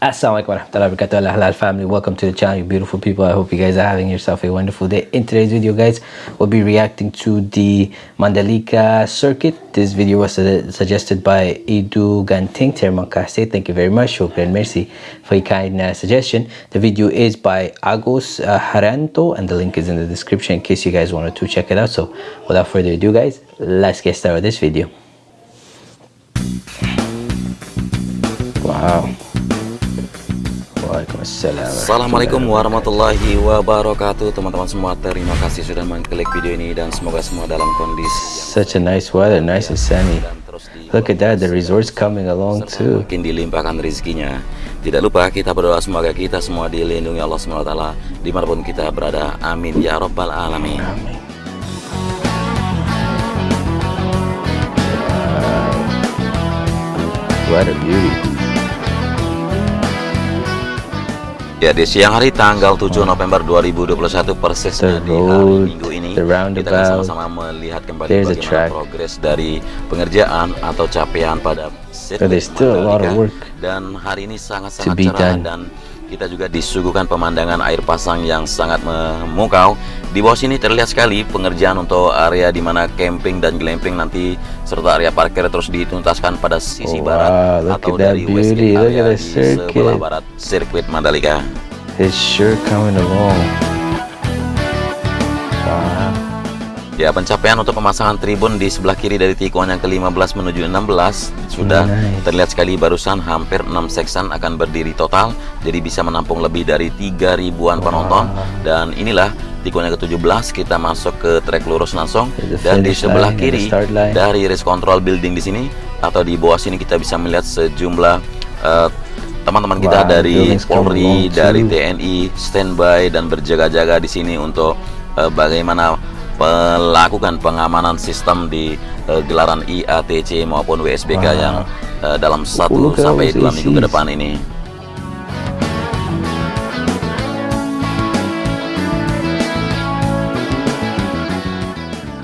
Assalamualaikum warahmatullahi wabarakatuh. Halal family welcome to the channel you beautiful people. I hope you guys are having yourself a wonderful day. In today's video guys we'll be reacting to the Mandalika circuit. This video was suggested by Edu Ganting Terima kasih thank you very much. Shukran merci for your kind uh, suggestion. The video is by Agos uh, Haranto and the link is in the description in case you guys wanted to check it out. So without further ado guys let's get started with this video. Wow Assalamualaikum warahmatullahi wabarakatuh Teman-teman semua. Terima kasih sudah mengklik video ini Dan semoga semua dalam kondisi Such a nice weather, nice and sunny. Look at that, the resort's coming along too. Makin dilimpahkan rezekinya. Tidak lupa kita berdoa semoga kita semua dilindungi Allah SWT Di mana pun kita berada, amin ya rabbal alamin. Amin. What a beauty Ya di siang hari tanggal 7 November 2021 persisnya di hari Minggu ini kita akan sama-sama melihat kembali bagaimana progres dari pengerjaan atau capaian pada sirkuit dan hari ini sangat-sangat cerah dan kita juga disuguhkan pemandangan air pasang yang sangat memukau di bawah sini terlihat sekali pengerjaan untuk area di mana camping dan glamping nanti serta area parkir terus dituntaskan pada sisi oh, barat wow, atau dari west area di sebelah barat sirkuit Mandalika. It's sure coming along. Ya, pencapaian untuk pemasangan tribun di sebelah kiri dari tikungan yang ke-15 menuju 16 sudah nice. terlihat sekali barusan hampir 6 section akan berdiri total jadi bisa menampung lebih dari 3 ribuan penonton. Dan inilah tikungan ke-17 kita masuk ke trek lurus langsung. Dan di sebelah kiri dari race control building di sini atau di bawah sini kita bisa melihat sejumlah eh, teman-teman uh, kita wow, dari Polri, dari TNI standby dan berjaga-jaga di sini untuk uh, bagaimana melakukan pengamanan sistem di uh, gelaran IATC maupun WSBK wow. yang uh, dalam satu sampai dua minggu ke depan ini.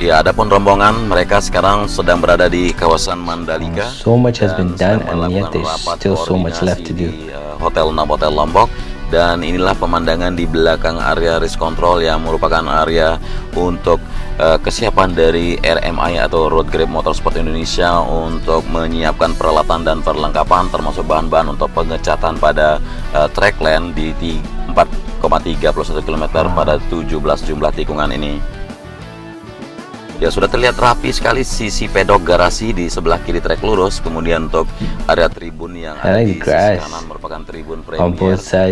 Ya, adapun rombongan mereka sekarang sedang berada di kawasan Mandalika. So much has been done and yet there's still so much left to do. Eh, Hotel Novotel Lombok dan inilah pemandangan di belakang area risk control yang merupakan area untuk uh, kesiapan dari RMI atau Road Grip Motorsport Indonesia untuk menyiapkan peralatan dan perlengkapan termasuk bahan-bahan untuk pengecatan pada uh, track lane di 4,31 km pada 17 jumlah tikungan ini. Ya sudah terlihat rapi sekali sisi pedok garasi di sebelah kiri trek lurus. Kemudian untuk area tribun yang ada di sisi kanan merupakan tribun premier. Of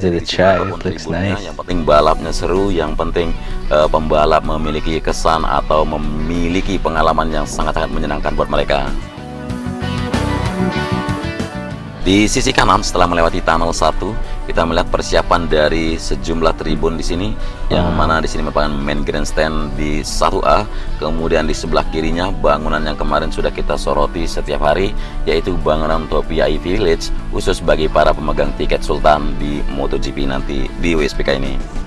the track, looks nice. Yang penting balapnya seru, yang penting uh, pembalap memiliki kesan atau memiliki pengalaman yang sangat-sangat menyenangkan buat mereka. Di sisi kanan setelah melewati tunnel 1, kita melihat persiapan dari sejumlah tribun di sini yang ah. mana di sini merupakan main grandstand di 1A. Kemudian di sebelah kirinya bangunan yang kemarin sudah kita soroti setiap hari yaitu bangunan untuk VIP Village khusus bagi para pemegang tiket Sultan di MotoGP nanti di WSPK ini.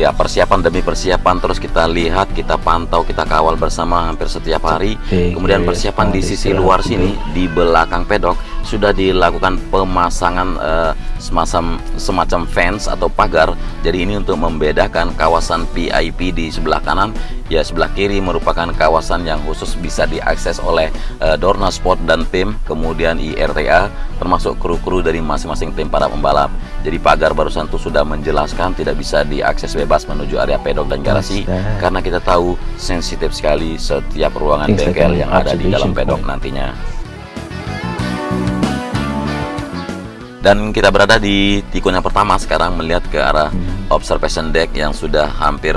Ya persiapan demi persiapan terus kita lihat kita pantau kita kawal bersama hampir setiap hari. Kemudian persiapan di sisi luar sini di belakang pedok sudah dilakukan pemasangan uh, semacam semacam fence atau pagar. Jadi ini untuk membedakan kawasan VIP di sebelah kanan. Ya sebelah kiri merupakan kawasan yang khusus bisa diakses oleh uh, Dorna Sport dan tim kemudian IRTA termasuk kru-kru dari masing-masing tim para pembalap jadi pagar barusan itu sudah menjelaskan tidak bisa diakses bebas menuju area pedok dan garasi karena kita tahu sensitif sekali setiap ruangan bengkel yang ada di dalam pedok nantinya. Dan kita berada di tikungan pertama sekarang melihat ke arah hmm. observation deck yang sudah hampir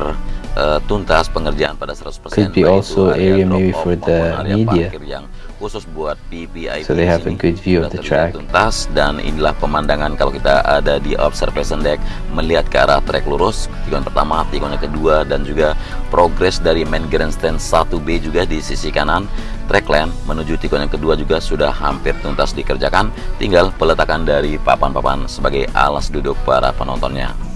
uh, tuntas pengerjaan pada 100%. Could be also area maybe for the media. Yang khusus buat PPIP so they have a good view of the track. tuntas dan inilah pemandangan kalau kita ada di observation deck melihat ke arah trek lurus tikungan pertama tikungan kedua dan juga progres dari main grandstand 1B juga di sisi kanan. Track lane menuju tikungan kedua juga sudah hampir tuntas dikerjakan. Tinggal peletakan dari papan-papan sebagai alas duduk para penontonnya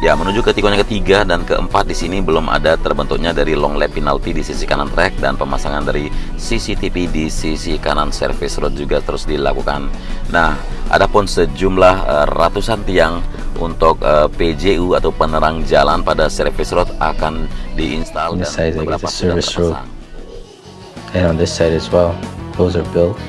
Ya, menuju ke tikungan ketiga dan keempat di sini belum ada terbentuknya dari long lap penalty di sisi kanan track dan pemasangan dari CCTV di sisi kanan service road juga terus dilakukan. Nah, adapun sejumlah uh, ratusan tiang untuk uh, eh, PJU atau penerang jalan pada service road akan diinstal dan beberapa sudah terpasang. And on this side as well, those are built.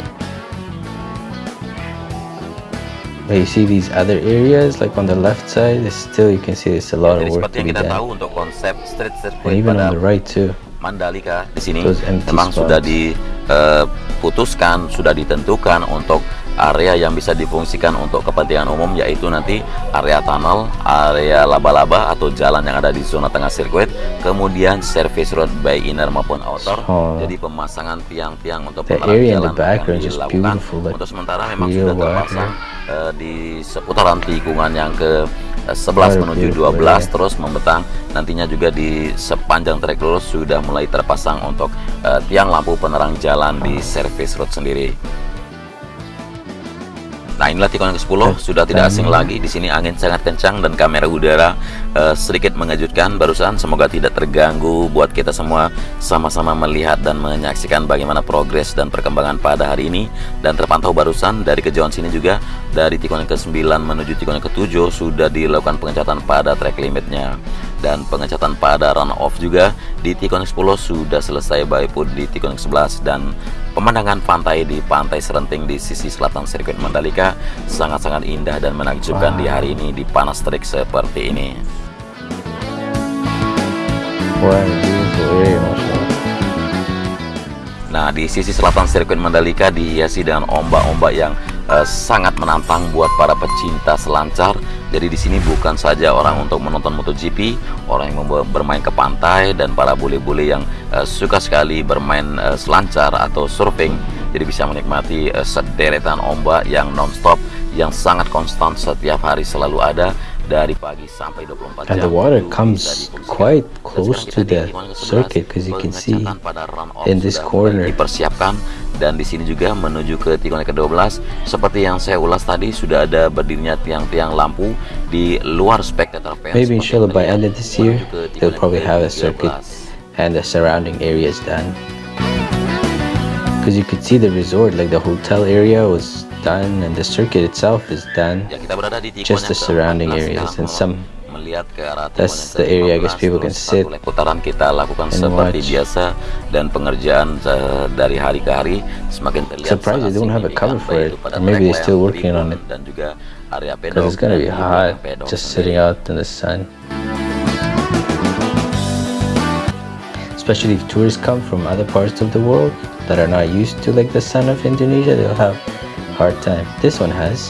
But you see these other areas like on the left side, still you can see there's a lot of work to be done. Tahu untuk konsep street and even on the right too. Mandalika di sini memang spots. sudah diputuskan, uh, sudah ditentukan untuk area yang bisa difungsikan untuk kepentingan umum yaitu nanti area tunnel, area laba-laba atau jalan yang ada di zona tengah sirkuit, kemudian service road by inner maupun outer. Oh. Jadi pemasangan tiang-tiang untuk penerangan jalan akan dilakukan. Untuk sementara memang sudah terpasang uh, di seputaran tikungan yang ke 11 menuju 12 terus membentang nantinya juga di sepanjang trek lurus sudah mulai terpasang untuk uh, tiang lampu penerang jalan di service road sendiri. Nah inilah tikungan ke-10 sudah tidak asing lagi. Di sini angin sangat kencang dan kamera udara uh, sedikit mengejutkan barusan. Semoga tidak terganggu buat kita semua sama-sama melihat dan menyaksikan bagaimana progres dan perkembangan pada hari ini. Dan terpantau barusan dari kejauhan sini juga dari tikungan ke-9 menuju tikungan ke-7 sudah dilakukan pengecatan pada track limitnya dan pengecatan pada run off juga di tikungan ke-10 sudah selesai baik pun di tikungan ke-11 dan Pemandangan pantai di Pantai Serenting di sisi selatan sirkuit Mandalika sangat-sangat indah dan menakjubkan wow. di hari ini di panas terik seperti ini. Nah, di sisi selatan sirkuit Mandalika dihiasi dengan ombak-ombak yang uh, sangat menantang buat para pecinta selancar jadi di sini bukan saja orang untuk menonton MotoGP, orang yang bermain ke pantai dan para bule-bule yang uh, suka sekali bermain uh, selancar atau surfing. Jadi bisa menikmati uh, sederetan ombak yang non-stop yang sangat konstan setiap hari selalu ada dari pagi sampai 24 jam. And the water comes quite close to the circuit because you can see in this corner. Dipersiapkan dan di sini juga menuju ke tikungan ke-12 seperti yang saya ulas tadi sudah ada berdirinya tiang-tiang lampu di luar spectator fence. Maybe inshallah by end of this year they'll probably have a circuit and the surrounding areas done. Because you could see the resort, like the hotel area was done and the circuit itself is done. Ya, kita berada di just the surrounding areas and some melihat ke arah that's the area I guess people can sit putaran kita lakukan seperti biasa dan pengerjaan uh, dari hari ke hari semakin terlihat surprised they don't have a cover for it. or maybe they're still working on it. dan juga area pedok it's gonna be hot just sitting out in the sun. Especially if tourists come from other parts of the world that are not used to like the sun of Indonesia they'll have hard time. This one has.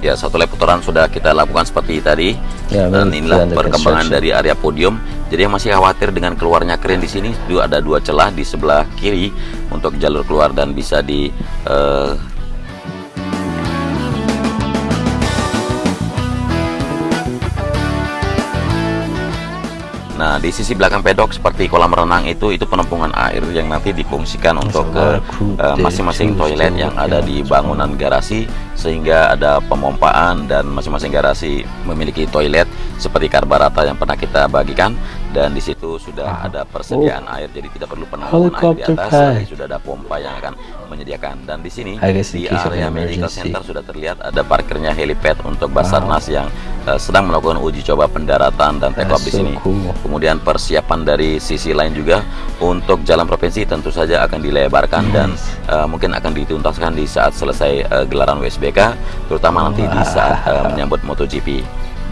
Ya, satu lap putaran sudah kita lakukan seperti tadi. Ya, Dan inilah perkembangan dari area podium. Jadi yang masih khawatir dengan keluarnya keren di sini, itu ada dua celah di sebelah kiri untuk jalur keluar dan bisa di uh, Nah, di sisi belakang pedok seperti kolam renang itu itu penampungan air yang nanti difungsikan untuk ke eh, masing-masing uh, toilet yang ada di bangunan garasi sehingga ada pemompaan dan masing-masing garasi memiliki toilet seperti karbarata yang pernah kita bagikan dan di situ sudah ada persediaan oh. air jadi tidak perlu penampungan air di atas lagi sudah ada pompa yang akan menyediakan dan di sini di area medical center sudah terlihat ada parkirnya helipad untuk Basarnas wow. yang uh, sedang melakukan uji coba pendaratan dan take off di sini. Cool. Kemudian persiapan dari sisi lain juga untuk jalan provinsi tentu saja akan dilebarkan nice. dan uh, mungkin akan dituntaskan di saat selesai uh, gelaran WSBK terutama nanti di saat uh, menyambut MotoGP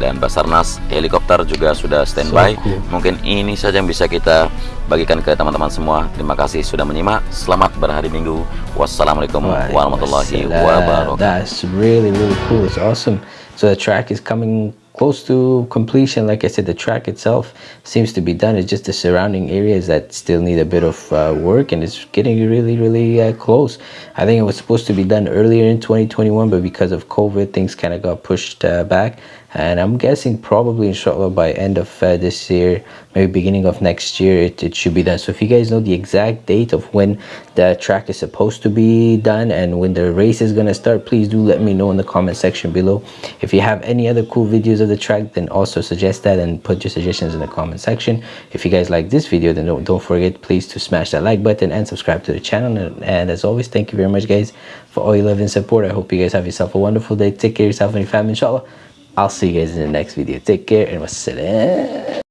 dan Basarnas helikopter juga sudah standby. So cool. Mungkin ini saja yang bisa kita bagikan ke teman-teman semua. Terima kasih sudah menyimak. Selamat berhari Minggu. Wassalamualaikum warahmatullahi wabarakatuh. That's really really cool. It's awesome. So the track is coming close to completion like i said the track itself seems to be done. It's just the surrounding areas that still need a bit of uh, work and it's getting really really uh, close. I think it was supposed to be done earlier in 2021 but because of covid things kind of got pushed uh, back and i'm guessing probably inshallah by end of uh, this year maybe beginning of next year it, it should be done. So if you guys know the exact date of when the track is supposed to be done and when the race is going to start please do let me know in the comment section below. If you have any other cool videos of the track then also suggest that and put your suggestions in the comment section. If you guys like this video then don't, don't forget please to smash that like button and subscribe to the channel. And, and as always thank you very much guys for all your love and support. I hope you guys have yourself a wonderful day. Take care of yourself and your family inshallah i'll see you guys in the next video. Take care and wassalam